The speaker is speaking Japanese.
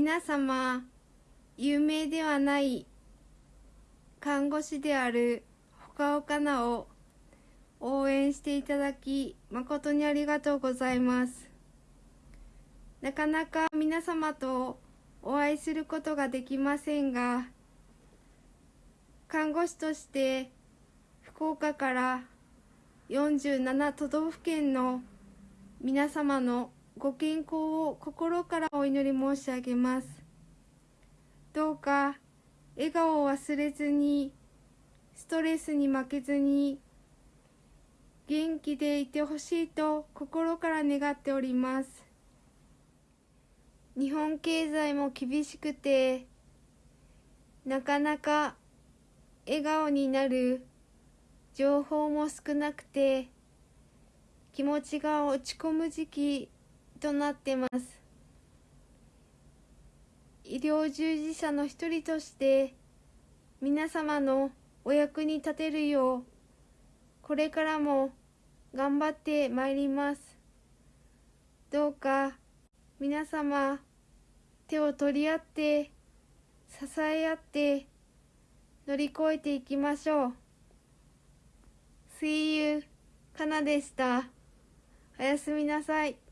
皆様有名ではない看護師であるほかほかなを応援していただき誠にありがとうございます。なかなか皆様とお会いすることができませんが看護師として福岡から47都道府県の皆様のご健康を心からお祈り申し上げます。どうか笑顔を忘れずにストレスに負けずに元気でいてほしいと心から願っております。日本経済も厳しくてなかなか笑顔になる情報も少なくて気持ちが落ち込む時期となってます。医療従事者の一人として皆様のお役に立てるようこれからも頑張ってまいります。どうか皆様手を取り合って支え合って乗り越えていきましょう。See you かなでした。おやすみなさい。